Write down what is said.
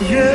Yeah.